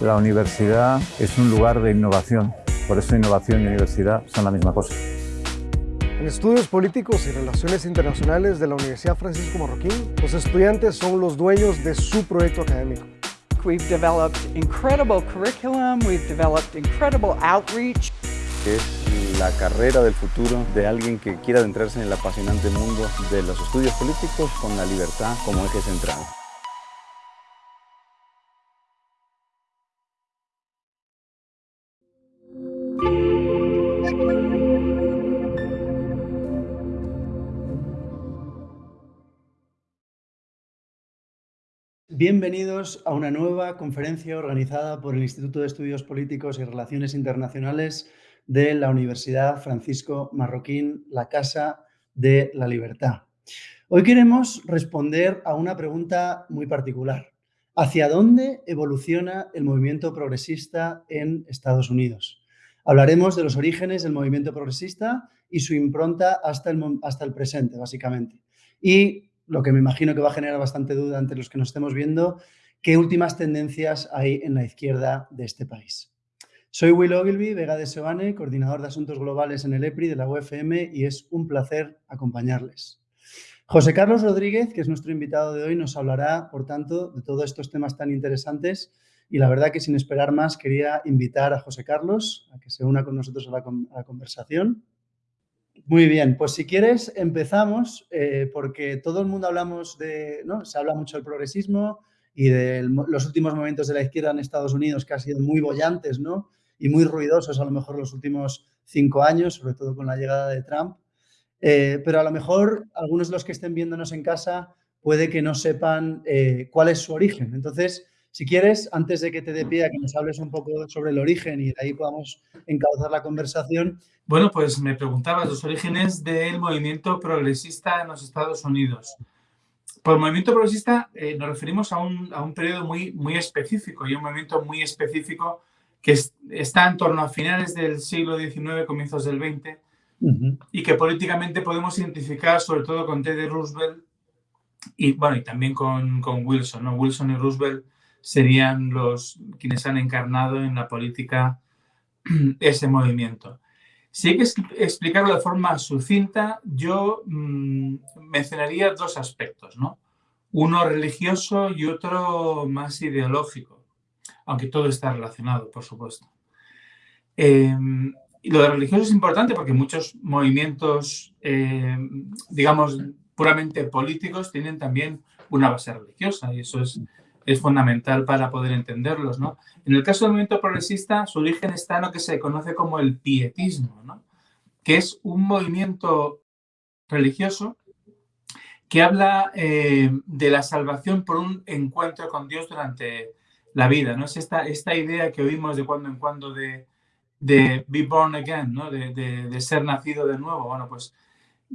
La universidad es un lugar de innovación, por eso innovación y universidad son la misma cosa. En estudios políticos y relaciones internacionales de la Universidad Francisco Marroquín, los estudiantes son los dueños de su proyecto académico. We've developed incredible curriculum, we've developed incredible outreach. Es la carrera del futuro de alguien que quiera adentrarse en el apasionante mundo de los estudios políticos con la libertad como eje central. Bienvenidos a una nueva conferencia organizada por el Instituto de Estudios Políticos y Relaciones Internacionales de la Universidad Francisco Marroquín, la Casa de la Libertad. Hoy queremos responder a una pregunta muy particular. ¿Hacia dónde evoluciona el movimiento progresista en Estados Unidos? Hablaremos de los orígenes del movimiento progresista y su impronta hasta el, hasta el presente, básicamente. Y lo que me imagino que va a generar bastante duda entre los que nos estemos viendo, qué últimas tendencias hay en la izquierda de este país. Soy Will Ogilvy, Vega de Sebane, coordinador de Asuntos Globales en el EPRI de la UFM y es un placer acompañarles. José Carlos Rodríguez, que es nuestro invitado de hoy, nos hablará, por tanto, de todos estos temas tan interesantes y la verdad que sin esperar más quería invitar a José Carlos a que se una con nosotros a la, a la conversación. Muy bien, pues si quieres empezamos, eh, porque todo el mundo hablamos de, ¿no? Se habla mucho del progresismo y de los últimos momentos de la izquierda en Estados Unidos que han sido muy bollantes, ¿no? Y muy ruidosos a lo mejor los últimos cinco años, sobre todo con la llegada de Trump. Eh, pero a lo mejor algunos de los que estén viéndonos en casa puede que no sepan eh, cuál es su origen. Entonces, si quieres, antes de que te dé pie a que nos hables un poco sobre el origen y de ahí podamos encauzar la conversación. Bueno, pues me preguntabas los orígenes del movimiento progresista en los Estados Unidos. Por movimiento progresista eh, nos referimos a un, a un, periodo muy, muy específico y un movimiento muy específico que está en torno a finales del siglo XIX, comienzos del XX, uh -huh. y que políticamente podemos identificar sobre todo con Teddy Roosevelt y, bueno, y también con, con Wilson. ¿no? Wilson y Roosevelt serían los quienes han encarnado en la política ese movimiento. Si hay que explicarlo de forma sucinta, yo mmm, mencionaría dos aspectos, ¿no? Uno religioso y otro más ideológico, aunque todo está relacionado, por supuesto. Eh, y lo de religioso es importante porque muchos movimientos, eh, digamos, puramente políticos tienen también una base religiosa y eso es es fundamental para poder entenderlos. ¿no? En el caso del movimiento progresista, su origen está en lo que se conoce como el pietismo, ¿no? que es un movimiento religioso que habla eh, de la salvación por un encuentro con Dios durante la vida. ¿no? Es esta, esta idea que oímos de cuando en cuando de, de be born again, ¿no? de, de, de ser nacido de nuevo. Bueno, pues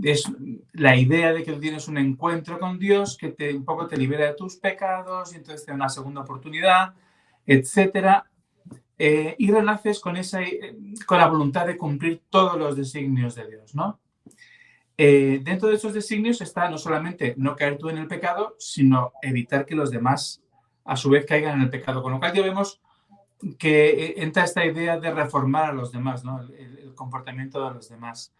es la idea de que tú tienes un encuentro con Dios que te, un poco te libera de tus pecados y entonces te da una segunda oportunidad, etcétera. Eh, y renaces con, esa, eh, con la voluntad de cumplir todos los designios de Dios, ¿no? Eh, dentro de esos designios está no solamente no caer tú en el pecado, sino evitar que los demás a su vez caigan en el pecado. Con lo cual ya vemos que entra esta idea de reformar a los demás, ¿no? el comportamiento de los demás.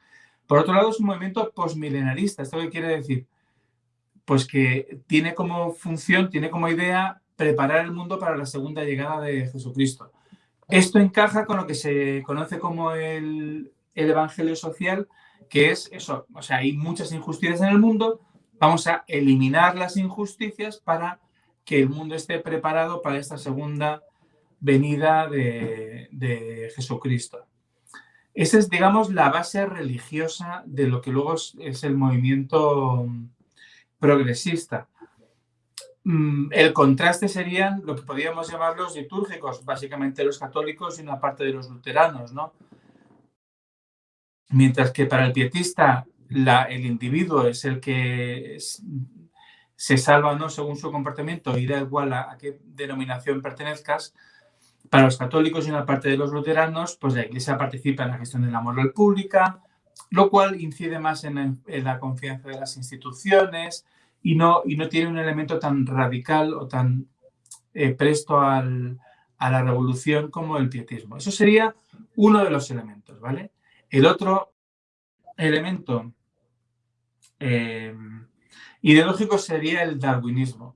Por otro lado, es un movimiento postmilenarista. ¿Esto qué quiere decir? Pues que tiene como función, tiene como idea preparar el mundo para la segunda llegada de Jesucristo. Esto encaja con lo que se conoce como el, el evangelio social, que es eso, o sea, hay muchas injusticias en el mundo, vamos a eliminar las injusticias para que el mundo esté preparado para esta segunda venida de, de Jesucristo. Esa es, digamos, la base religiosa de lo que luego es, el movimiento progresista. Mm, el contraste serían lo que podríamos llamar los litúrgicos, básicamente los católicos y una parte de los luteranos, ¿no? Mientras que para el pietista el individuo es el que se salva no según su comportamiento y da igual a qué denominación pertenezcas, para los católicos y una parte de los luteranos, pues la Iglesia participa en la gestión de la moral pública, lo cual incide más en, la confianza de las instituciones y no, y no tiene un elemento tan radical o tan eh, presto al, a la revolución como el pietismo. Eso sería uno de los elementos, ¿vale? El otro elemento eh, ideológico sería el darwinismo.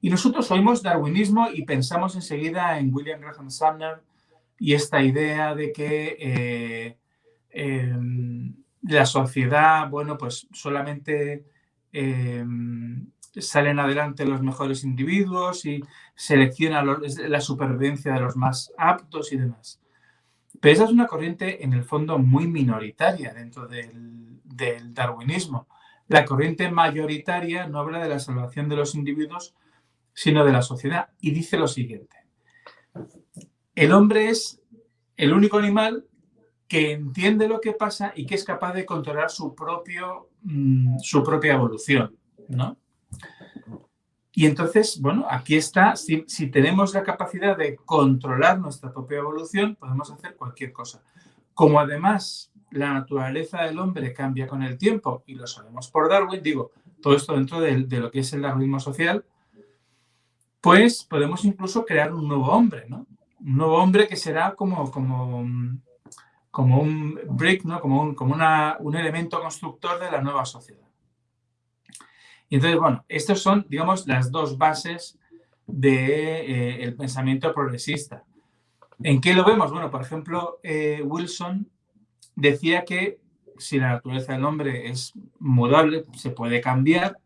Y nosotros oímos darwinismo y pensamos enseguida en William Graham Sumner y esta idea de que eh, em, la sociedad, bueno, pues solamente em, salen adelante los mejores individuos y selecciona la supervivencia de los más aptos y demás. Pero esa es una corriente, en el fondo, muy minoritaria dentro del, del darwinismo. La corriente mayoritaria no habla de la salvación de los individuos, sino de la sociedad. Y dice lo siguiente. El hombre es el único animal que entiende lo que pasa y que es capaz de controlar su, propio, mm, su propia evolución. ¿no? Y entonces, bueno, aquí está, si, si, tenemos la capacidad de controlar nuestra propia evolución, podemos hacer cualquier cosa. Como además la naturaleza del hombre cambia con el tiempo, y lo sabemos por Darwin, digo, todo esto dentro de, de lo que es el darwinismo social, pues podemos incluso crear un nuevo hombre, ¿no? Un nuevo hombre que será como, como, como un brick, ¿no? Como, un, como una, un elemento constructor de la nueva sociedad. Y entonces, bueno, estas son, digamos, las dos bases del de, eh, pensamiento progresista. ¿En qué lo vemos? Bueno, por ejemplo, eh, Wilson decía que si la naturaleza del hombre es mudable, se puede cambiar,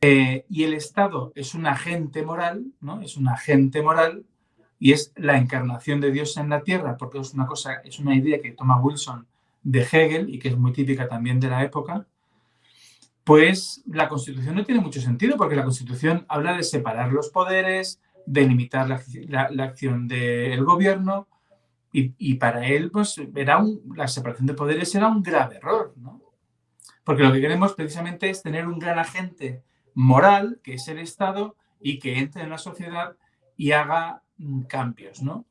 eh, y el Estado es un agente moral, ¿no? Es un agente moral y es la encarnación de Dios en la tierra, porque es una cosa, es una idea que toma Wilson de Hegel y que es muy típica también de la época, pues la Constitución no tiene mucho sentido, porque la Constitución habla de separar los poderes, de limitar la, acción del gobierno, y, para él, pues, era la separación de poderes era un grave error, ¿no? Porque lo que queremos precisamente es tener un gran agente moral, que es el Estado, y que entre en la sociedad y haga mm, cambios, ¿no?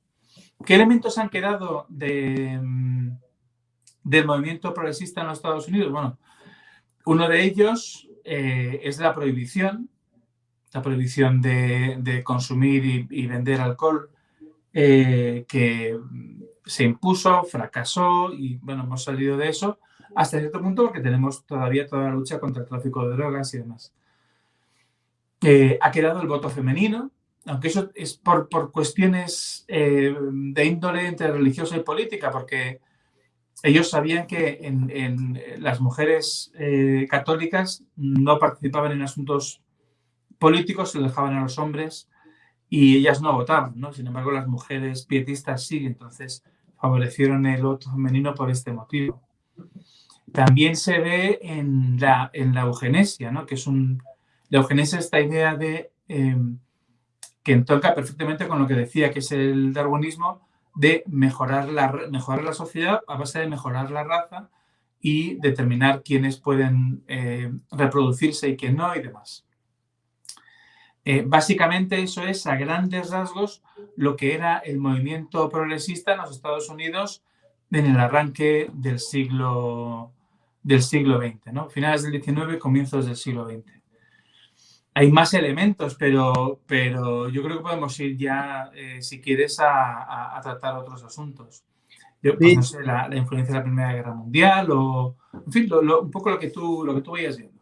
¿Qué elementos han quedado de, mm, del movimiento progresista en los Estados Unidos? Bueno, uno de ellos eh, es la prohibición, la prohibición de, consumir y, vender alcohol, eh, que se impuso, fracasó y, bueno, hemos salido de eso hasta cierto punto porque tenemos todavía toda la lucha contra el tráfico de drogas y demás. Eh, ha quedado el voto femenino, aunque eso es por, cuestiones eh, de índole entre religiosa y política, porque ellos sabían que en, las mujeres eh, católicas no participaban en asuntos políticos, se dejaban a los hombres y ellas no votaban, ¿no? Sin embargo, las mujeres pietistas sí, entonces favorecieron el voto femenino por este motivo. También se ve en la, en la eugenesia, ¿no? que es un, la esta idea de em, que entoca perfectamente con lo que decía, que es el darwinismo, de mejorar la, mejorar la sociedad a base de mejorar la raza y determinar quiénes pueden eh, reproducirse y quién no y demás. Eh, básicamente eso es a grandes rasgos lo que era el movimiento progresista en los Estados Unidos en el arranque del siglo, del siglo XX, ¿no? finales del XIX, comienzos del siglo XX hay más elementos, pero, pero yo creo que podemos ir ya, eh, si quieres, a, tratar otros asuntos. Yo, pues, no sé, la, influencia de la Primera Guerra Mundial o, en fin, un poco lo que tú, lo que tú vayas viendo.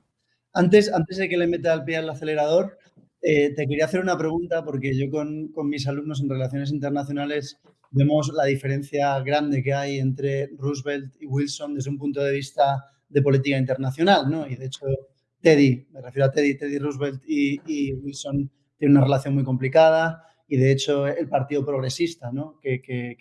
Antes, antes de que le meta el pie al acelerador, eh, te quería hacer una pregunta porque yo con, con, mis alumnos en relaciones internacionales vemos la diferencia grande que hay entre Roosevelt y Wilson desde un punto de vista de política internacional, ¿no? Y de hecho Teddy, me refiero a Teddy, Teddy Roosevelt y, Wilson tienen una relación muy complicada y de hecho el Partido Progresista ¿no? que, que,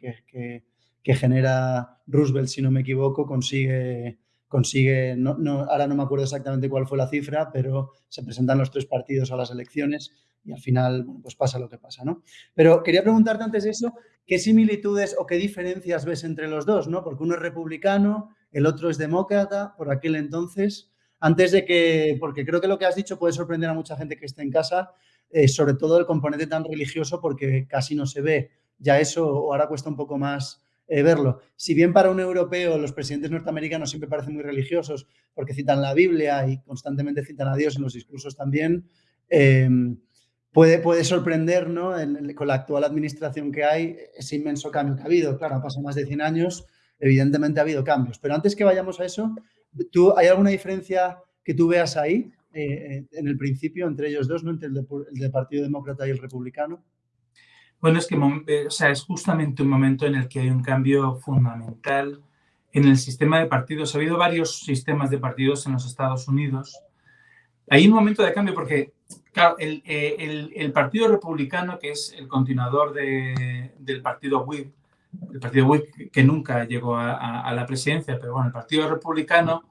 que, genera Roosevelt, si no me equivoco, consigue, consigue no, no, ahora no me acuerdo exactamente cuál fue la cifra, pero se presentan los tres partidos a las elecciones y al final pues pasa lo que pasa. ¿no? Pero quería preguntarte antes de eso, ¿qué similitudes o qué diferencias ves entre los dos? ¿no? Porque uno es republicano, el otro es demócrata por aquel entonces antes de que, porque creo que lo que has dicho puede sorprender a mucha gente que esté en casa, eh, sobre todo el componente tan religioso, porque casi no se ve ya eso, o ahora cuesta un poco más eh, verlo. Si bien para un europeo los presidentes norteamericanos siempre parecen muy religiosos, porque citan la Biblia y constantemente citan a Dios en los discursos también, em, puede, puede sorprender, ¿no? con la actual administración que hay, ese inmenso cambio que ha habido. Claro, ha pasado más de 100 años, evidentemente ha habido cambios. Pero antes que vayamos a eso, ¿tú, ¿hay alguna diferencia que tú veas ahí, eh, en el principio, entre ellos dos, ¿no? entre el, del Partido Demócrata y el Republicano? Bueno, es que eh, o sea, es justamente un momento en el que hay un cambio fundamental en el sistema de partidos. Ha habido varios sistemas de partidos en los Estados Unidos. Hay un momento de cambio porque, el, eh, Partido Republicano, que es el continuador de, del Partido Whig, el Partido Whig que nunca llegó a, la presidencia, pero bueno, el Partido Republicano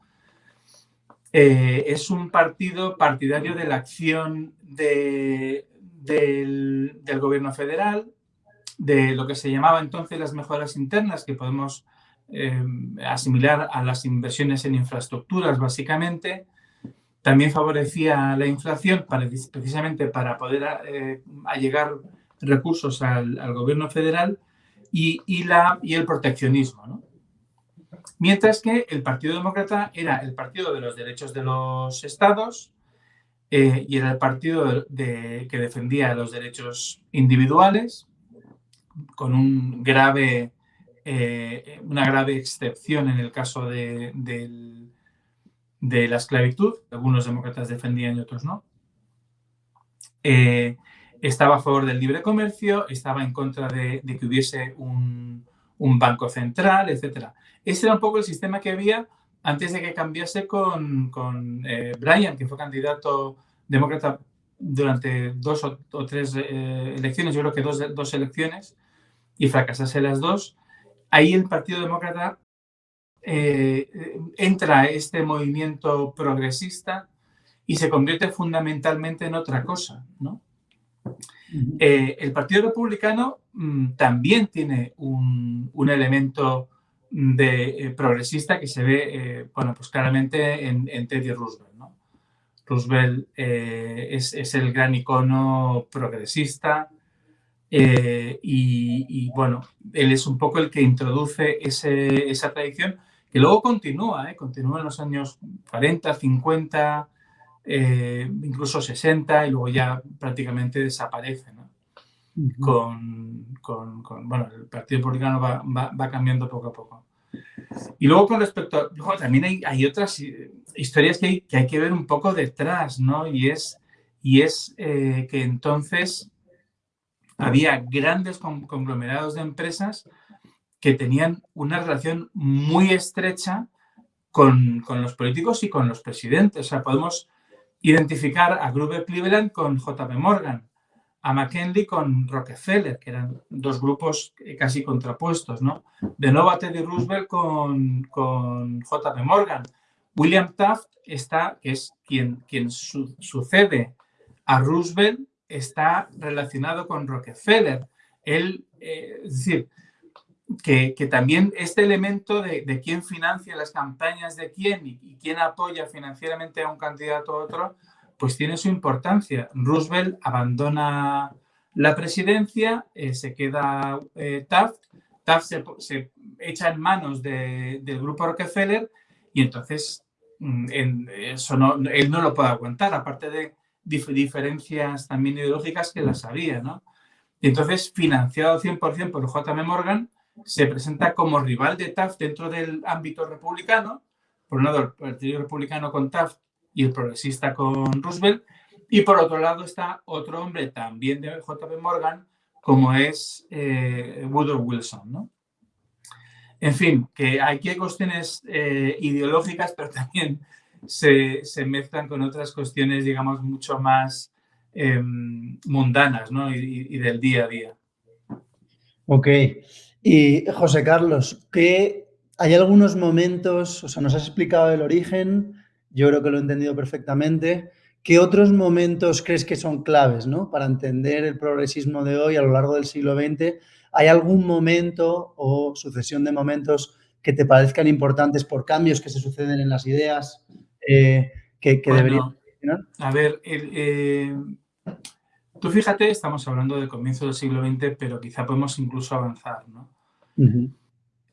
eh, es un partido partidario de la acción de, del, del gobierno federal, de lo que se llamaba entonces las mejoras internas, que podemos eh, asimilar a las inversiones en infraestructuras, básicamente. También favorecía la inflación precisamente para poder eh, allegar recursos al, gobierno federal y, y, la, y el proteccionismo. ¿no? Mientras que el Partido Demócrata era el partido de los derechos de los estados eh, y era el partido de, que defendía los derechos individuales con un grave eh, una grave excepción en el caso de, de, la esclavitud. Algunos demócratas defendían y otros no. Eh, estaba a favor del libre comercio, estaba en contra de, que hubiese un, banco central, etc. Ese era un poco el sistema que había antes de que cambiase con, con eh, que fue candidato demócrata durante dos o, tres elecciones, yo creo que dos, dos elecciones, y fracasase las dos ahí el Partido Demócrata eh, entra este movimiento progresista y se convierte fundamentalmente en otra cosa. ¿no? Eh, el Partido Republicano mm, también tiene un, elemento de, eh, progresista que se ve bueno, pues claramente en, Teddy Roosevelt. Roosevelt es, es, el gran icono progresista, eh, y, bueno, él es un poco el que introduce esa tradición que luego continúa, ¿eh? continúa en los años 40, 50, eh, incluso 60 y luego ya prácticamente desaparece. ¿no? con, con, bueno, el Partido Republicano va, va, cambiando poco a poco. Y luego con respecto, a, luego también hay, hay, otras historias que hay, que hay que ver un poco detrás, ¿no? Y es, y es que entonces había grandes conglomerados de empresas que tenían una relación muy estrecha con, los políticos y con los presidentes. O sea, podemos identificar a Gruber Cleveland con JP Morgan, a McKinley con Rockefeller, que eran dos grupos casi contrapuestos, ¿no? De nuevo a Teddy Roosevelt con, con JP Morgan. William Taft está, que es quien, quien sucede a Roosevelt está relacionado con Rockefeller. Él, eh, es decir, que, también este elemento de, quién financia las campañas de quién y, quién apoya financieramente a un candidato a otro, pues tiene su importancia. Roosevelt abandona la presidencia, eh, se queda eh, Taft, Taft se, echa en manos del grupo Rockefeller y entonces mm, eso él no lo puede aguantar, aparte de diferencias también ideológicas que las había, ¿no? Y entonces, financiado 100% por JM Morgan, se presenta como rival de Taft dentro del ámbito republicano, por un lado el Partido Republicano con Taft y el progresista con Roosevelt, y por otro lado está otro hombre también de JP Morgan, como es eh, Woodrow Wilson, ¿no? En fin, que aquí hay cuestiones eh, ideológicas, pero también se, mezclan con otras cuestiones, digamos, mucho más em, mundanas ¿no? y, del día a día. Ok. Y José Carlos, que hay algunos momentos, o sea, nos has explicado el origen, yo creo que lo he entendido perfectamente. ¿Qué otros momentos crees que son claves ¿no? para entender el progresismo de hoy a lo largo del siglo XX? ¿Hay algún momento o sucesión de momentos que te parezcan importantes por cambios que se suceden en las ideas eh, que, debería A ver, eh, tú fíjate, estamos hablando del comienzo del siglo XX, pero quizá podemos incluso avanzar, ¿no?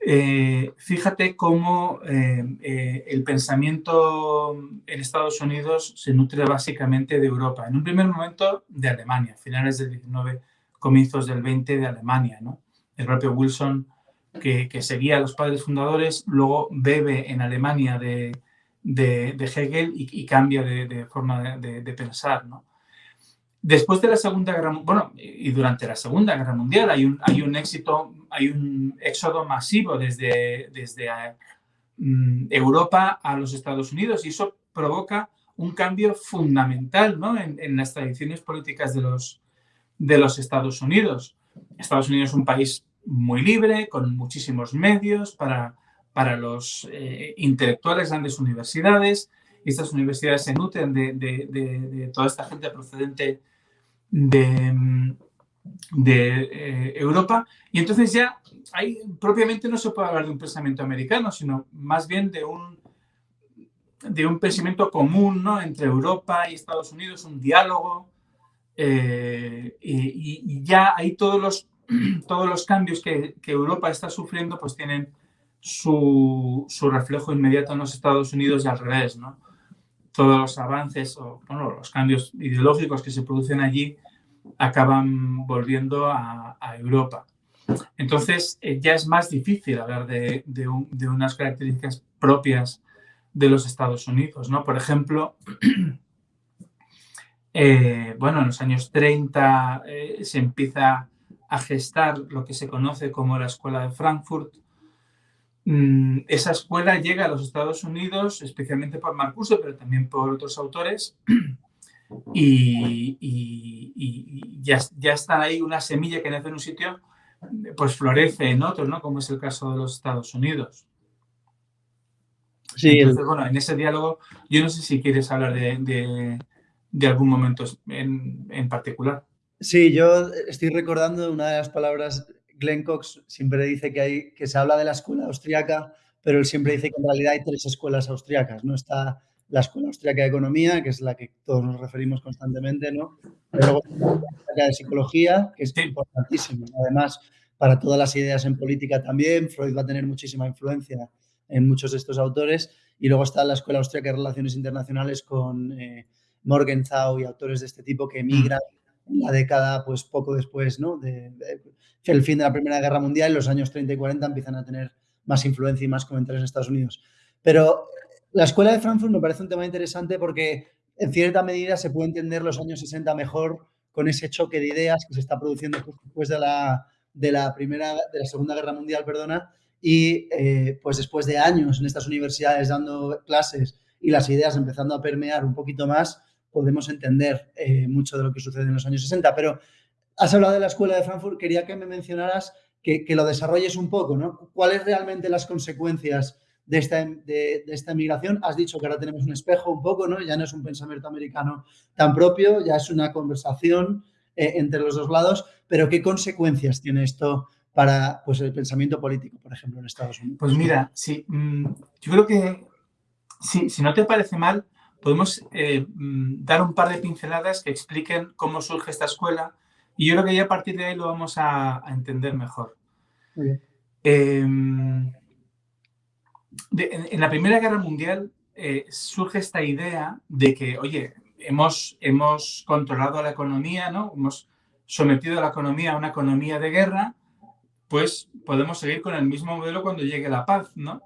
eh, fíjate cómo eh, el pensamiento en Estados Unidos se nutre básicamente de Europa. En un primer momento de Alemania, finales del 19, comienzos del 20 de Alemania. ¿no? El propio Wilson, que, seguía a los padres fundadores, luego bebe en Alemania de, Hegel y, cambia de, forma de, pensar. ¿no? Después de la Segunda Guerra bueno, y durante la Segunda Guerra Mundial hay un, hay un éxito, hay un éxodo masivo desde, desde mm, Europa a los Estados Unidos y eso provoca un cambio fundamental ¿no? en, las tradiciones políticas de los, de los Estados Unidos. Estados Unidos es un país muy libre, con muchísimos medios para, para los eh, intelectuales, grandes universidades. Estas universidades se nutren de, de, de toda esta gente procedente de, de eh, Europa y entonces ya ahí propiamente no se puede hablar de un pensamiento americano, sino más bien de un, de un pensamiento común ¿no? entre Europa y Estados Unidos, un diálogo eh, y, ya ahí todos los, todos los cambios que, que Europa está sufriendo pues tienen su, su, reflejo inmediato en los Estados Unidos y al revés, ¿no? Todos los avances o los cambios ideológicos que se producen allí acaban volviendo a, Europa. Entonces eh, ya es más difícil hablar de, unas características propias de los Estados Unidos. ¿no? Por ejemplo, eh, bueno, en los años 30 eh, se empieza a gestar lo que se conoce como la Escuela de Frankfurt, esa escuela llega a los Estados Unidos, especialmente por Marcuse, pero también por otros autores, y, ya, ya, está ahí una semilla que nace en un sitio, pues florece en otro, ¿no? Como es el caso de los Estados Unidos. Sí, Entonces, bueno, en ese diálogo, yo no sé si quieres hablar de, algún momento en, en particular. Sí, yo estoy recordando una de las palabras Glenn Cox siempre dice que, hay, que se habla de la escuela austriaca, pero él siempre dice que en realidad hay tres escuelas austriacas, ¿no? Está la Escuela Austriaca de Economía, que es la que todos nos referimos constantemente, ¿no? Pero luego la de Psicología, que es importantísima. Además, para todas las ideas en política también, Freud va a tener muchísima influencia en muchos de estos autores. Y luego está la Escuela Austriaca de Relaciones Internacionales con eh, Morgenthau y autores de este tipo que emigran la década, pues poco después, ¿no? De, el fin de la Primera Guerra Mundial, los años 30 y 40 empiezan a tener más influencia y más comentarios en Estados Unidos. Pero la escuela de Frankfurt me parece un tema interesante porque en cierta medida se puede entender los años 60 mejor con ese choque de ideas que se está produciendo después de la, de la primera, de la Segunda Guerra Mundial, perdona, y eh, pues después de años en estas universidades dando clases y las ideas empezando a permear un poquito más, podemos entender eh, mucho de lo que sucede en los años 60. Pero has hablado de la Escuela de Frankfurt, quería que me mencionaras que, lo desarrolles un poco, ¿no? ¿Cuáles realmente las consecuencias de esta, de, esta migración? Has dicho que ahora tenemos un espejo un poco, ¿no? Ya no es un pensamiento americano tan propio, ya es una conversación eh, entre los dos lados, pero ¿qué consecuencias tiene esto para pues, el pensamiento político, por ejemplo, en Estados Unidos? Pues mira, sí, mm, yo creo que si no te parece mal, podemos eh, mm, dar un par de pinceladas que expliquen cómo surge esta escuela y yo creo que ya a partir de ahí lo vamos a, entender mejor. Em, en, la Primera Guerra Mundial eh, surge esta idea de que, oye, hemos, hemos controlado la economía, ¿no? hemos sometido a la economía a una economía de guerra, pues podemos seguir con el mismo modelo cuando llegue la paz. ¿no?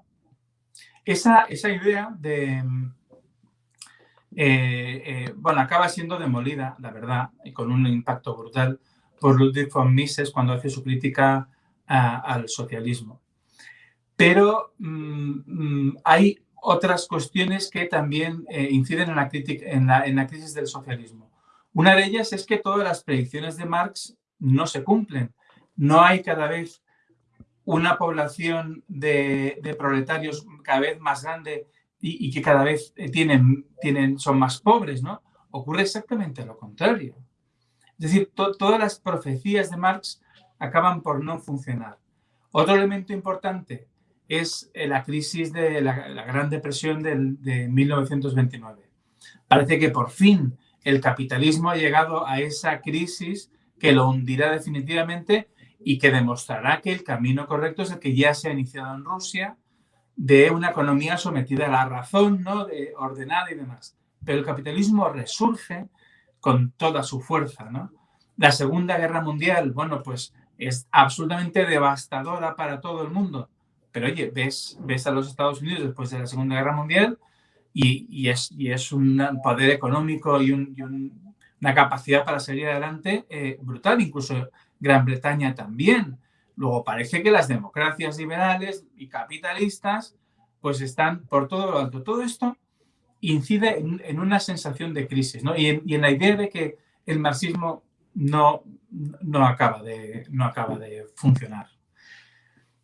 Esa, esa idea de eh, eh, bueno, acaba siendo demolida, la verdad, y con un impacto brutal por Ludwig von Mises cuando hace su crítica al socialismo. Pero mm, mm, hay otras cuestiones que también eh, inciden en la, crisis del socialismo. Una de ellas es que todas las predicciones de Marx no se cumplen. No hay cada vez una población de proletarios cada vez más grande y, que cada vez eh, tienen, tienen, son más pobres, ¿no? Ocurre exactamente lo contrario. Es decir, todas las profecías de Marx acaban por no funcionar. Otro elemento importante es eh, la crisis de la, Gran Depresión de 1929. Parece que por fin el capitalismo ha llegado a esa crisis que lo hundirá definitivamente y que demostrará que el camino correcto es el que ya se ha iniciado en Rusia de una economía sometida a la razón, ¿no? de, ordenada y demás. Pero el capitalismo resurge con toda su fuerza. ¿no? La Segunda Guerra Mundial, bueno, pues es absolutamente devastadora para todo el mundo. Pero oye, ves, ves a los Estados Unidos después de la Segunda Guerra Mundial y, es, y es, un poder económico y, una capacidad para salir adelante eh, brutal. Incluso Gran Bretaña también. Luego parece que las democracias liberales y capitalistas pues están por todo lo alto. Todo esto incide en, una sensación de crisis ¿no? y, en, la idea de que el marxismo no, no, acaba de, no acaba de funcionar.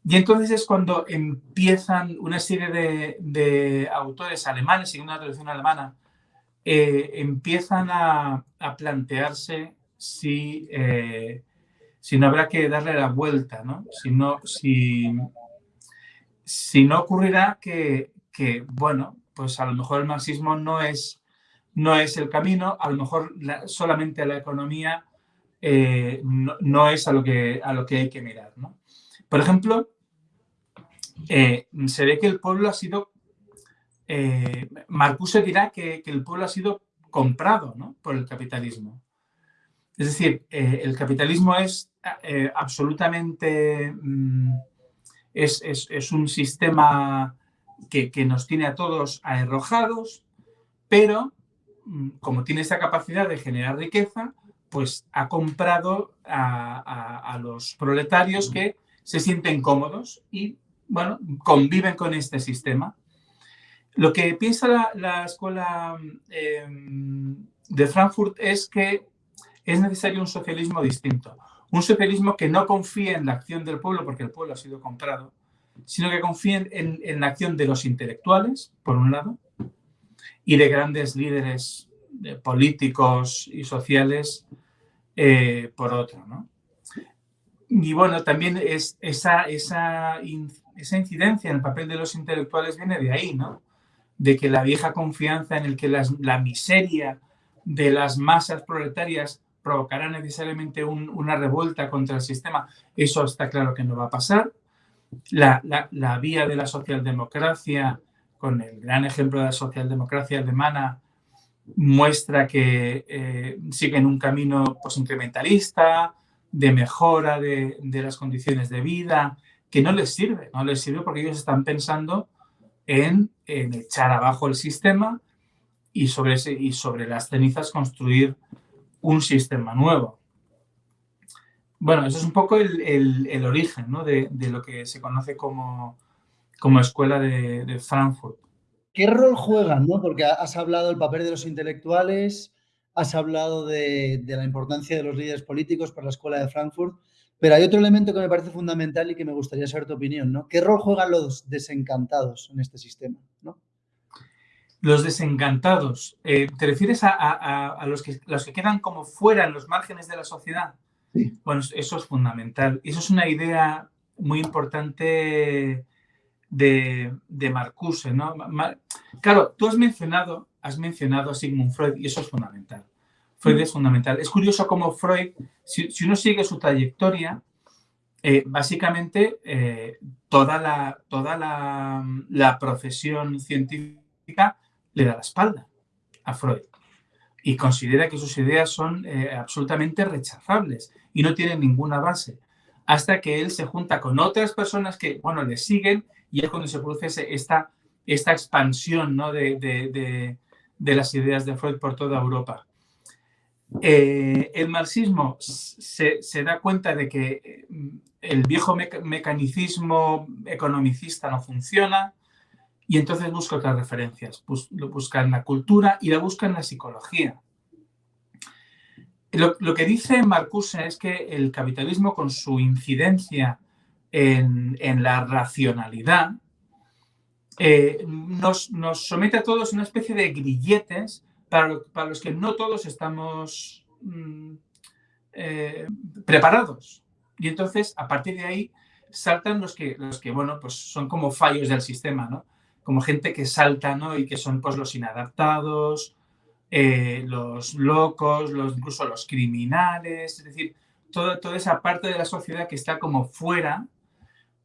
Y entonces es cuando empiezan una serie de, autores alemanes, y una traducción alemana, eh, empiezan a, plantearse si, eh, si no habrá que darle la vuelta, ¿no? Si no, si, si no ocurrirá que, que, bueno, pues a lo mejor el marxismo no es, no es el camino, a lo mejor solamente la economía eh, no, es a lo, que, a lo que hay que mirar. ¿no? Por ejemplo, eh, se ve que el pueblo ha sido, eh, Marcuse dirá que, el pueblo ha sido comprado ¿no? por el capitalismo. Es decir, eh, el capitalismo es absolutamente, mm, es, es, un sistema que, que, nos tiene a todos arrojados, pero mm, como tiene esa capacidad de generar riqueza, pues ha comprado a, los proletarios que se sienten cómodos y, bueno, conviven con este sistema. Lo que piensa la, escuela em, de Frankfurt es que es necesario un socialismo distinto. Un socialismo que no confíe en la acción del pueblo, porque el pueblo ha sido comprado, sino que confíe en, la acción de los intelectuales, por un lado, y de grandes líderes políticos y sociales eh, por otro. ¿no? Y bueno, también es, esa incidencia en el papel de los intelectuales viene de ahí, ¿no? De que la vieja confianza en el que la miseria de las masas proletarias provocará necesariamente una revuelta contra el sistema, eso está claro que no va a pasar. La, la, vía de la socialdemocracia, con el gran ejemplo de la socialdemocracia alemana, muestra que eh, siguen un camino pues, incrementalista, de mejora de, las condiciones de vida, que no les sirve, no les sirve porque ellos están pensando en, echar abajo el sistema y sobre, y sobre las cenizas construir un sistema nuevo. Bueno, eso es un poco el, origen de, lo que se conoce como, como escuela de, de Frankfurt. ¿Qué rol juegan? ¿no? Porque has hablado del papel de los intelectuales, has hablado de, la importancia de los líderes políticos para la Escuela de Frankfurt, pero hay otro elemento que me parece fundamental y que me gustaría saber tu opinión. ¿no? ¿Qué rol juegan los desencantados en este sistema? ¿no? Los desencantados, eh, ¿te refieres a, los, que, los que quedan como fuera en los márgenes de la sociedad? Sí. Bueno, eso es fundamental. Eso es una idea muy importante de, de Marcuse, ¿no? Claro, tú has mencionado, has mencionado a Sigmund Freud y eso es fundamental. Freud es fundamental. Es curioso cómo Freud, si, uno sigue su trayectoria, eh, básicamente eh, toda, la, toda la, profesión científica le da la espalda a Freud y considera que sus ideas son eh, absolutamente rechazables y no tienen ninguna base, hasta que él se junta con otras personas que, bueno, le siguen y es cuando se produce esta, esta expansión ¿no? de, las ideas de Freud por toda Europa. Eh, el marxismo se, da cuenta de que mm, el viejo mecanicismo economicista no funciona y entonces busca otras referencias. lo busca en la cultura y la busca en la psicología. Lo, lo, que dice Marcuse es que el capitalismo con su incidencia en, la racionalidad, eh, nos, somete a todos a una especie de grilletes para, los que no todos estamos mm, eh, preparados. Y entonces, a partir de ahí, saltan los que, los que, bueno, pues son como fallos del sistema, ¿no? Como gente que salta, ¿no? Y que son, pues, los inadaptados, eh, los locos, los, incluso los criminales, es decir, toda, toda esa parte de la sociedad que está como fuera,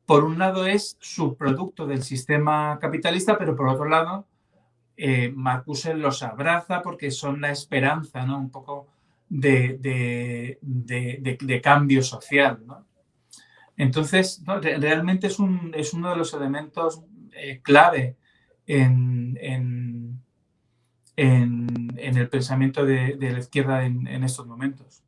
por un lado es subproducto del sistema capitalista, pero por otro lado, eh, Marcuse los abraza porque son la esperanza, ¿no? Un poco de, de, cambio social, ¿no? Entonces, realmente es, un, es, uno de los elementos eh, clave en, en, el pensamiento de, la izquierda en, estos momentos.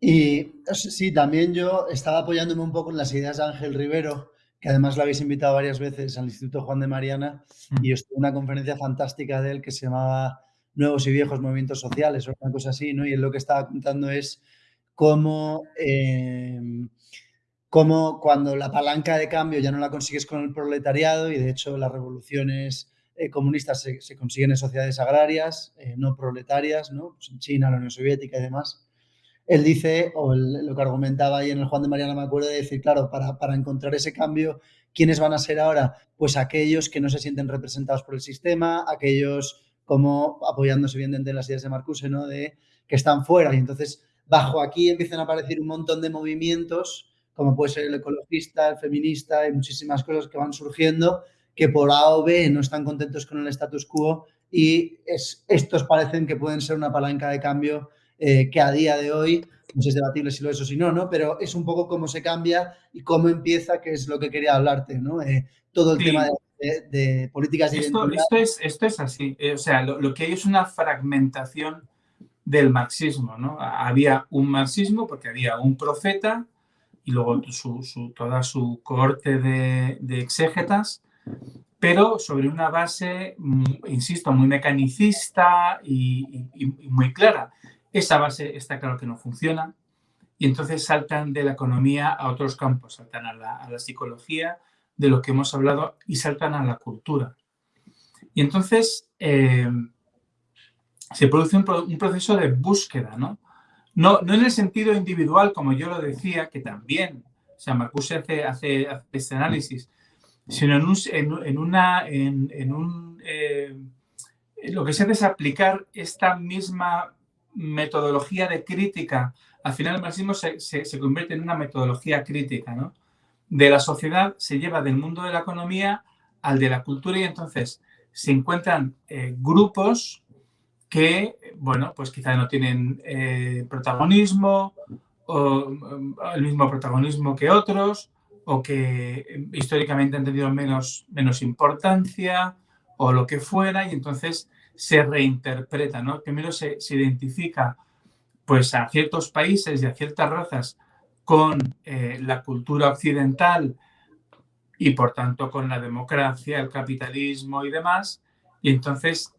Y sí, también yo estaba apoyándome un poco en las ideas de Ángel Rivero, que además lo habéis invitado varias veces al Instituto Juan de Mariana, mm. y estuvo una conferencia fantástica de él que se llamaba Nuevos y Viejos Movimientos Sociales, o una cosa así, ¿no? Y él lo que estaba contando es cómo, em, cómo cuando la palanca de cambio ya no la consigues con el proletariado, y de hecho las revoluciones eh, comunistas se, consiguen en sociedades agrarias, eh, no proletarias, ¿no? Pues en China, la Unión Soviética y demás, él dice, o lo que argumentaba ahí en el Juan de Mariana, me acuerdo de decir, claro, para, para, encontrar ese cambio, ¿quiénes van a ser ahora? Pues aquellos que no se sienten representados por el sistema, aquellos como apoyándose bien de las ideas de Marcuse, ¿no? De que están fuera. Y entonces, bajo aquí empiezan a aparecer un montón de movimientos, como puede ser el ecologista, el feminista y muchísimas cosas que van surgiendo, que por A o B no están contentos con el status quo y es, estos parecen que pueden ser una palanca de cambio eh, que a día de hoy, no sé si es debatible si lo es o si no, ¿no? Pero es un poco cómo se cambia y cómo empieza, que es lo que quería hablarte, ¿no? Eh, todo el tema de, políticas de esto, esto, es, esto es así, eh, o sea, lo, que hay es una fragmentación del marxismo, ¿no? Había un marxismo porque había un profeta y luego toda su cohorte de, exégetas, pero sobre una base, mm, insisto, muy mecanicista y muy clara. Esa base está claro que no funciona y entonces saltan de la economía a otros campos, saltan a la, psicología, de lo que hemos hablado, y saltan a la cultura. Y entonces eh, se produce un, proceso de búsqueda, ¿no? ¿No? No en el sentido individual, como yo lo decía, que también, o sea, Marcuse hace, hace, este análisis, sino en, un, en, una, en, un, eh, lo que se hace es aplicar esta misma metodología de crítica, al final el marxismo se, convierte en una metodología crítica, ¿no? De la sociedad se lleva del mundo de la economía al de la cultura y entonces se encuentran eh, grupos que, bueno, pues quizá no tienen eh, protagonismo o el mismo protagonismo que otros o que eh, históricamente han tenido menos, menos importancia o lo que fuera y entonces se reinterpreta, ¿no? Primero se, identifica pues, a ciertos países y a ciertas razas con eh, la cultura occidental y por tanto con la democracia, el capitalismo y demás, y entonces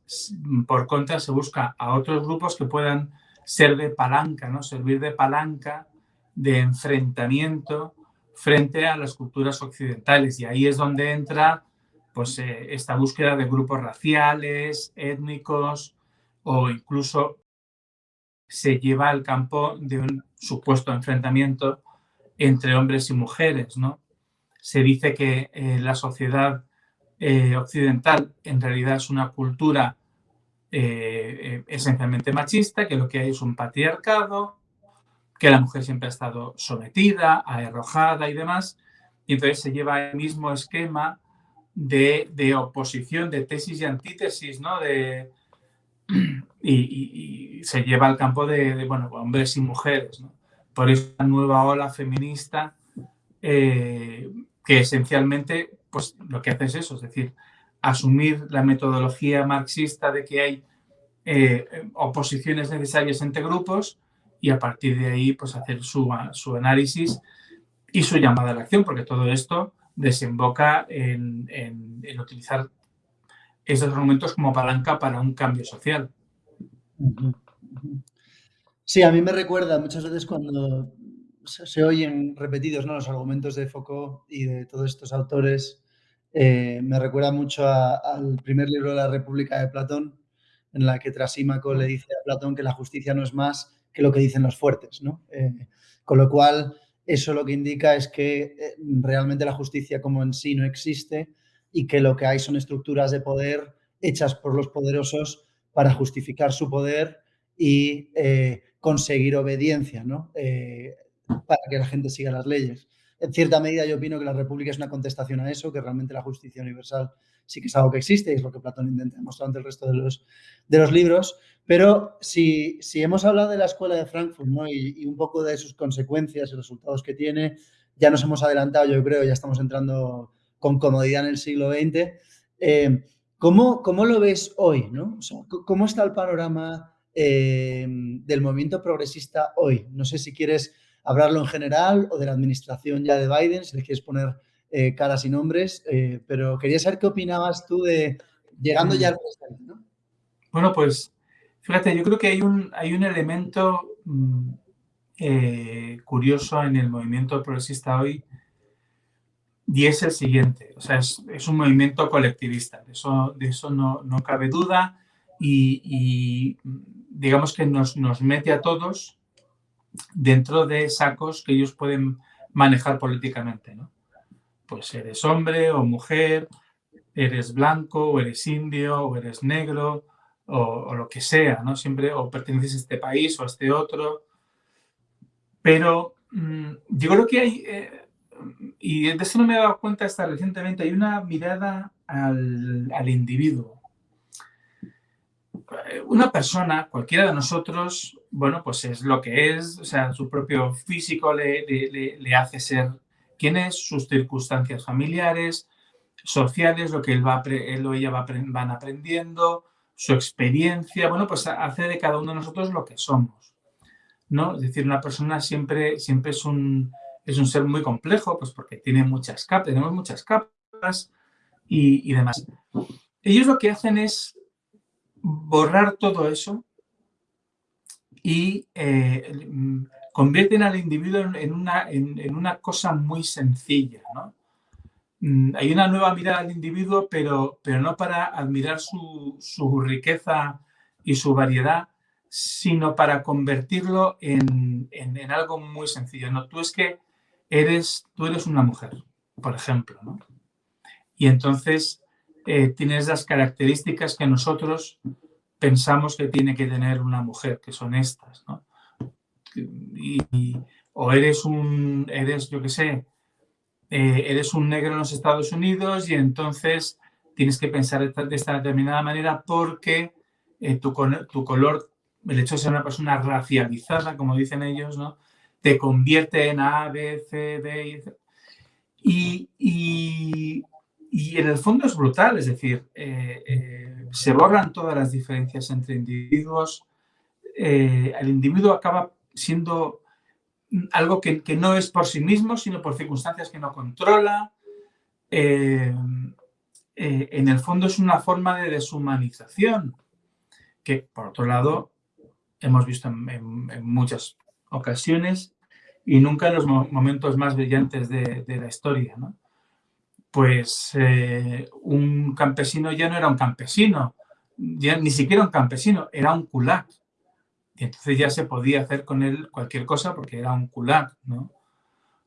por contra se busca a otros grupos que puedan ser de palanca, ¿no? servir de palanca, de enfrentamiento frente a las culturas occidentales. Y ahí es donde entra pues, eh, esta búsqueda de grupos raciales, étnicos o incluso se lleva al campo de un supuesto enfrentamiento entre hombres y mujeres. ¿no? Se dice que eh, la sociedad eh, occidental en realidad es una cultura esencialmente machista, que lo que hay es un patriarcado, que la mujer siempre ha estado sometida, arrojada y demás, y entonces se lleva el mismo esquema de, oposición, de tesis y antítesis, ¿no? De, y, se lleva al campo de, bueno, hombres y mujeres, ¿no? Por eso la nueva ola feminista, eh, que esencialmente, pues lo que hace es eso, es decir, asumir la metodología marxista de que hay eh, oposiciones necesarias entre grupos y a partir de ahí, pues hacer su, su análisis y su llamada a la acción, porque todo esto desemboca en, utilizar esos argumentos como palanca para un cambio social. Sí, a mí me recuerda muchas veces cuando se, oyen repetidos ¿no? los argumentos de Foucault y de todos estos autores, eh, me recuerda mucho al primer libro de la República de Platón, en la que Trasímaco le dice a Platón que la justicia no es más que lo que dicen los fuertes. ¿no? Eh, con lo cual, eso lo que indica es que eh, realmente la justicia como en sí no existe y que lo que hay son estructuras de poder hechas por los poderosos para justificar su poder y conseguir obediencia ¿no? Para que la gente siga las leyes. En cierta medida yo opino que la República es una contestación a eso, que realmente la justicia universal sí que es algo que existe y es lo que Platón intenta demostrar ante el resto de los, de los libros. Pero si, si hemos hablado de la escuela de Frankfurt ¿no? y, y un poco de sus consecuencias y resultados que tiene, ya nos hemos adelantado, yo creo, ya estamos entrando con comodidad en el siglo XX. Eh, ¿cómo, ¿cómo, lo ves hoy? ¿no? ¿Cómo está el panorama eh, del movimiento progresista hoy? No sé si quieres hablarlo en general o de la administración ya de Biden, si le quieres poner eh, caras y nombres, pero quería saber qué opinabas tú de llegando ya al presente. ¿no? Bueno, pues fíjate, yo creo que hay un, hay un elemento mm, curioso en el movimiento progresista hoy y es el siguiente, o sea, es, es un movimiento colectivista, de eso, de eso no, no cabe duda y, y, digamos que nos, nos mete a todos dentro de sacos que ellos pueden manejar políticamente, ¿no? Pues eres hombre o mujer, eres blanco o eres indio o eres negro o, lo que sea, ¿no? Siempre o perteneces a este país o a este otro. Pero mmm, yo creo que hay, eh, y de eso no me he dado cuenta hasta recientemente, hay una mirada al, al individuo. Una persona, cualquiera de nosotros, bueno, pues es lo que es, o sea, su propio físico le, le, hace ser quien es, sus circunstancias familiares, sociales, lo que él, va, él o ella va, van aprendiendo, su experiencia, bueno, pues hace de cada uno de nosotros lo que somos, ¿no? Es decir, una persona siempre, siempre es un, es un ser muy complejo, pues porque tiene muchas capas, tenemos muchas capas y, y demás. Ellos lo que hacen es borrar todo eso y eh, convierten al individuo en una, en, en una cosa muy sencilla. ¿no? Mm, hay una nueva mirada al individuo, pero, pero no para admirar su, su riqueza y su variedad, sino para convertirlo en, en, en, algo muy sencillo. ¿no? Tú es que eres, tú eres una mujer, por ejemplo, ¿no? Y entonces eh, tienes las características que nosotros pensamos que tiene que tener una mujer, que son estas, ¿no? O eres un, eres, yo qué sé, eh, eres un negro en los Estados Unidos y entonces tienes que pensar de esta determinada manera porque eh, tu, tu color, el hecho de ser una persona racializada, como dicen ellos, ¿no? te convierte en A, B, C, D y, y, y en el fondo es brutal, es decir, eh, eh, se borran todas las diferencias entre individuos, eh, el individuo acaba siendo algo que, que, no es por sí mismo, sino por circunstancias que no controla. En el fondo es una forma de deshumanización que, por otro lado, hemos visto en muchas ocasiones y nunca en los momentos más brillantes de, de la historia. ¿no? Pues eh, un campesino ya no era un campesino, ya ni siquiera un campesino, era un kulak. Y entonces ya se podía hacer con él cualquier cosa porque era un kulak. ¿no?